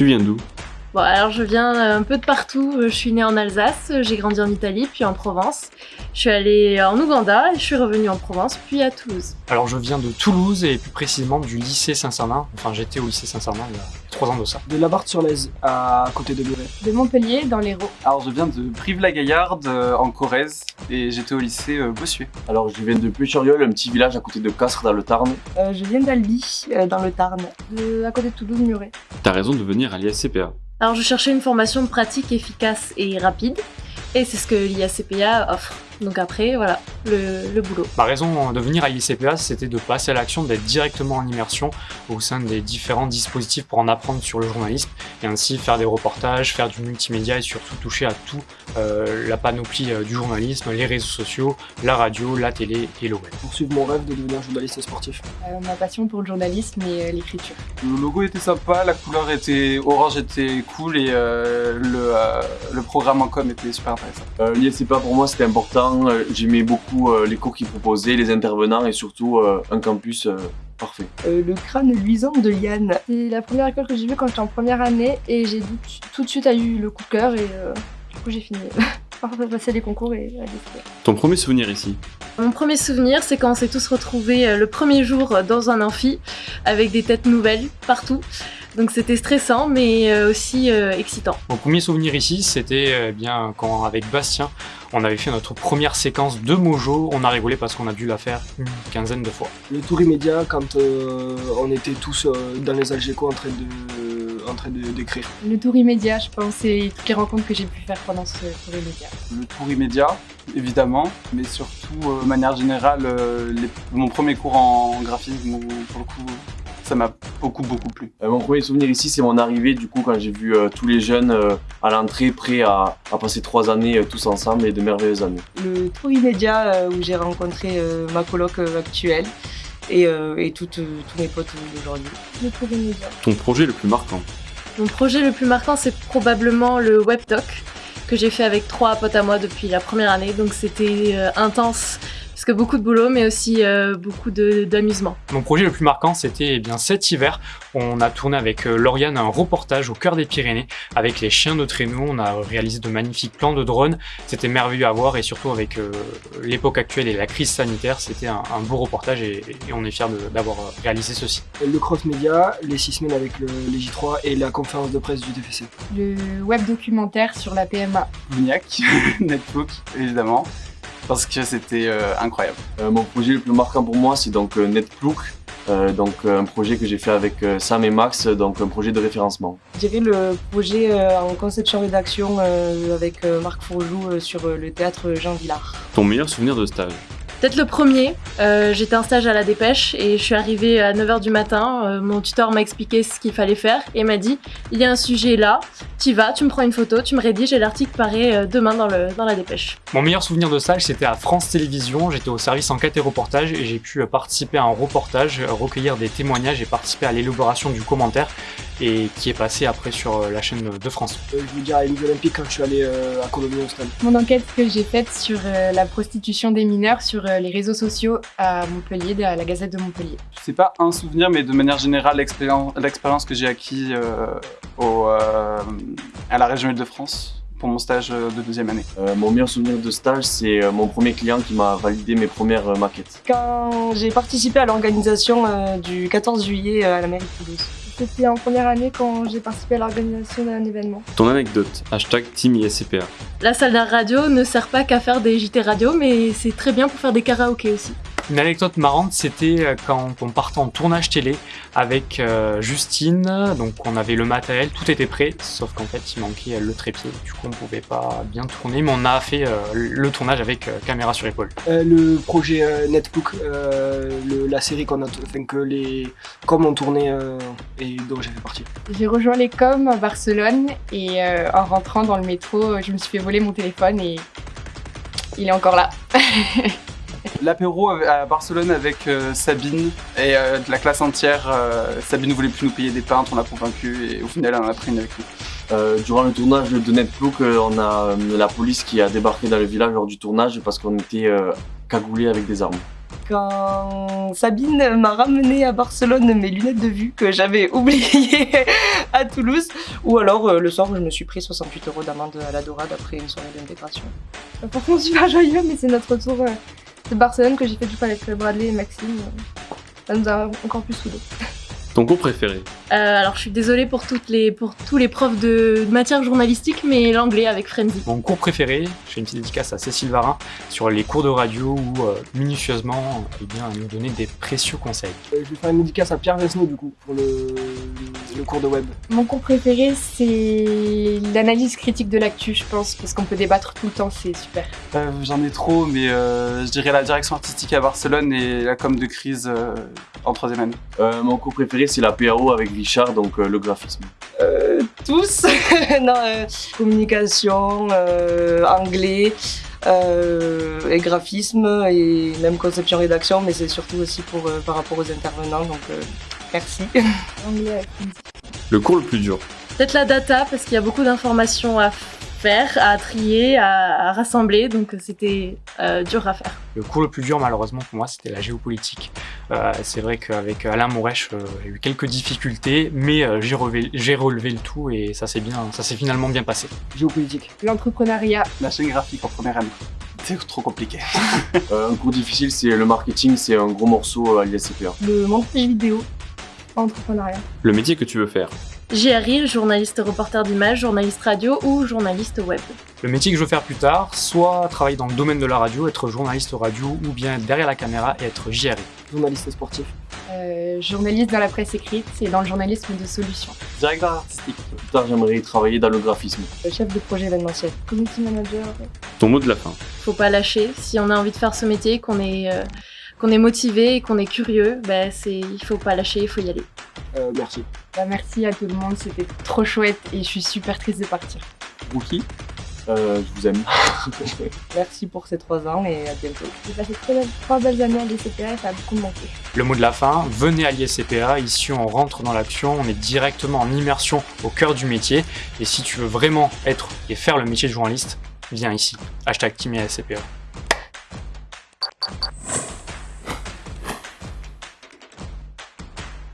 Tu viens d'où? Bon, alors je viens euh, un peu de partout. Je suis née en Alsace, j'ai grandi en Italie, puis en Provence. Je suis allée en Ouganda et je suis revenue en Provence, puis à Toulouse. Alors je viens de Toulouse et plus précisément du lycée Saint-Cernin. Enfin, j'étais au lycée Saint-Cernin il y a trois ans de ça. De Labarthe-sur-Lèze, à côté de Muret. De Montpellier, dans l'Hérault. Alors je viens de Brive-la-Gaillarde, euh, en Corrèze, et j'étais au lycée euh, Bossuet. Alors je viens de Pucheriol, un petit village à côté de Castres dans le Tarn. Euh, je viens d'Albi, euh, dans le Tarn. De, à côté de Toulouse, Muret. T'as raison de venir à l'ISCPA. Alors je cherchais une formation pratique, efficace et rapide. Et c'est ce que l'IACPA offre. Donc après, voilà, le, le boulot. Ma raison de venir à l'ICPA, c'était de passer à l'action, d'être directement en immersion au sein des différents dispositifs pour en apprendre sur le journalisme et ainsi faire des reportages, faire du multimédia et surtout toucher à tout euh, la panoplie euh, du journalisme, les réseaux sociaux, la radio, la télé et le web. Poursuivre mon rêve de devenir journaliste sportif. Euh, ma passion pour le journalisme et euh, l'écriture. Le logo était sympa, la couleur était orange était cool et euh, le, euh, le programme en com était super intéressant. Euh, L'ISCPA pour moi c'était important, Euh, j'aimais beaucoup euh, les cours qu'ils proposaient, les intervenants et surtout euh, un campus parfait. Euh, le crâne luisant de Yann. C'est la première école que j'ai vue quand j'étais en première année et j'ai tout, tout de suite eu le coup de cœur et euh, du coup j'ai fini par passer les concours et à. Ton premier souvenir ici Mon premier souvenir, c'est quand on s'est tous retrouvés le premier jour dans un amphi avec des têtes nouvelles partout. Donc c'était stressant mais aussi excitant. Mon premier souvenir ici, c'était euh, bien quand avec Bastien, on avait fait notre première séquence de Mojo. On a rigolé parce qu'on a dû la faire une quinzaine de fois. Le tour immédiat quand euh, on était tous euh, dans les Algeco en train de en train de- d'écrire. Le tour immédiat, je pense, et toutes les rencontres que j'ai pu faire pendant ce tour immédiat. Le tour immédiat, évidemment, mais surtout, euh, de manière générale, euh, les- mon premier cours en graphisme, où, pour le coup, ça m'a beaucoup, beaucoup plu. Euh, mon premier souvenir ici c'est mon arrivée du coup quand j'ai vu euh, tous les jeunes euh, à l'entrée prêts à, à passer trois années euh, tous ensemble et de merveilleuses années. Le tour immédiat euh, où j'ai rencontré euh, ma coloc euh, actuelle et, euh, et toutes, euh, tous mes potes d'aujourd'hui. Le tour immédiat. Ton projet le plus marquant Mon projet le plus marquant, c'est probablement le WebTalk que j'ai fait avec trois potes à moi depuis la première année. Donc c'était euh, intense parce que beaucoup de boulot, mais aussi euh, beaucoup de- d'amusement. Mon projet le plus marquant, c'était eh bien cet hiver. On a tourné avec euh, Lauriane un reportage au cœur des Pyrénées avec les chiens de traîneau. On a réalisé de magnifiques plans de drones. C'était merveilleux à voir et surtout avec euh, l'époque actuelle et la crise sanitaire, c'était un, un beau reportage et, et on est fiers de- d'avoir réalisé ceci. Le cross média, les six semaines avec le, les J3 et la conférence de presse du TFC. Le web documentaire sur la PMA. Blugnac, Netbook, évidemment, parce que c'était euh, incroyable. Euh, mon projet le plus marquant pour moi c'est donc euh, NetPlook, euh, donc euh, un projet que j'ai fait avec euh, Sam et Max, donc un projet de référencement. Je dirais le projet euh, en conception rédaction euh, avec euh, Marc Fourjou euh, sur euh, le théâtre Jean Villard. Ton meilleur souvenir de stage? Peut-être le premier, euh, j'étais en stage à la dépêche et je suis arrivée à 9h du matin. euh, mon tuteur m'a expliqué ce qu'il fallait faire et m'a dit il y a un sujet là, tu vas, tu me prends une photo, tu me rédiges et l'article paraît euh, demain dans, le, dans la dépêche. Mon meilleur souvenir de stage, c'était à France Télévisions. J'étais au service enquête et reportage et j'ai pu participer à un reportage, recueillir des témoignages et participer à l'élaboration du commentaire et qui est passé après sur euh, la chaîne de France. Euh, je veux dire à les Olympiques quand je suis allé euh, à Colombie Austral. Mon enquête que j'ai faite sur euh, la prostitution des mineurs sur euh, les réseaux sociaux à Montpellier, à la Gazette de Montpellier. C'est pas un souvenir, mais de manière générale, l'expérience que j'ai acquis euh, au, euh, à la région Île-de-France pour mon stage de deuxième année. Euh, mon meilleur souvenir de stage c'est mon premier client qui m'a validé mes premières euh, maquettes. Quand j'ai participé à l'organisation euh, du 14 juillet euh, à la mairie de Toulouse. C'était en première année quand j'ai participé à l'organisation d'un événement. Ton anecdote Hashtag Team ISCPA. La salle d'art radio ne sert pas qu'à faire des JT radio, mais c'est très bien pour faire des karaokés aussi. Une anecdote marrante, c'était euh, quand on partait en tournage télé avec euh, Justine. Donc on avait le matériel, tout était prêt, sauf qu'en fait il manquait euh, le trépied. Du coup on pouvait pas bien tourner, mais on a fait euh, le tournage avec euh, caméra sur épaule. Euh, le projet euh, Netbook, euh, le- la série qu'on a, enfin que les comme on tournait euh, et dont j'ai fait partie. J'ai rejoint les coms à Barcelone et euh, en rentrant dans le métro, je me suis fait voler mon téléphone et il est encore là. L'apéro à Barcelone avec euh, Sabine et euh, de la classe entière. euh, Sabine ne voulait plus nous payer des peintres, on l'a convaincu et au final elle en a pris une avec nous. Euh, durant le tournage de Netplook, euh, on a euh, la police qui a débarqué dans le village lors du tournage parce qu'on était euh, cagoulés avec des armes. Quand Sabine m'a ramené à Barcelone mes lunettes de vue que j'avais oubliées à Toulouse. Ou alors euh, le soir où je me suis pris 68 euros d'amende à la Dorade après une soirée d'intégration. Franchement, super joyeux, mais c'est notre retour euh, de Barcelone que j'ai fait du coup avec Bradley et Maxime. Ça nous a encore plus soudés. Ton cours préféré? Euh, alors je suis désolée pour, toutes les, pour tous les profs de, de matière journalistique, mais l'anglais avec Frenzy. Mon cours préféré, je fais une petite dédicace à Cécile Varin sur les cours de radio où euh, minutieusement eh bien, elle nous donnait des précieux conseils. Euh, Je vais faire une dédicace à Pierre Vesneau du coup pour le, le cours de web. Mon cours préféré, c'est l'analyse critique de l'actu, je pense, parce qu'on peut débattre tout le temps, c'est super. Euh, J'en ai trop, mais euh, je dirais la direction artistique à Barcelone et la com de crise euh, en troisième année. Euh, mon cours préféré, c'est la PAO avec Richard, donc euh, le graphisme. Euh, tous non, euh, communication, euh, anglais euh, et graphisme et même conception rédaction, mais c'est surtout aussi pour, euh, par rapport aux intervenants, donc euh, merci. Le cours le plus dur Peut-être la data, parce qu'il y a beaucoup d'informations à faire, à trier, à, à rassembler, donc c'était euh, dur à faire. Le cours le plus dur, malheureusement, pour moi, c'était la géopolitique. Euh, c'est vrai qu'avec Alain Mourèche, euh, j'ai eu quelques difficultés, mais euh, j'ai relevé, le tout et ça s'est bien, ça s'est finalement bien passé. Géopolitique. L'entrepreneuriat, La chaîne graphique en première année. C'est trop compliqué. Euh, un cours difficile, c'est le marketing, c'est un gros morceau à l'ISCPA. le montage vidéo, entrepreneuriat. Le métier que tu veux faire JRI, journaliste reporter d'image, journaliste radio ou journaliste web. Le métier que je veux faire plus tard, soit travailler dans le domaine de la radio, être journaliste radio, ou bien être derrière la caméra et être JRI. Journaliste sportif. Euh, journaliste dans la presse écrite et dans le journalisme de solution. Directeur artistique. Plus tard, j'aimerais travailler dans le graphisme. Le chef de projet événementiel. Community manager, Ton mot de la fin Faut pas lâcher. Si on a envie de faire ce métier, qu'on est, euh, qu'on est motivé et qu'on est curieux, ben c'est, il faut pas lâcher, il faut y aller. Euh, merci. bah, merci à tout le monde, c'était trop chouette et je suis super triste de partir. Rookie. Euh, je vous aime. Merci pour ces trois ans et à bientôt. J'ai passé très belles- trois belles années à l'ECPA et ça a beaucoup manqué. Le mot de la fin, venez à l'ISCPA, ici on rentre dans l'action, on est directement en immersion au cœur du métier, et si tu veux vraiment être et faire le métier de journaliste, viens ici. Hashtag Team.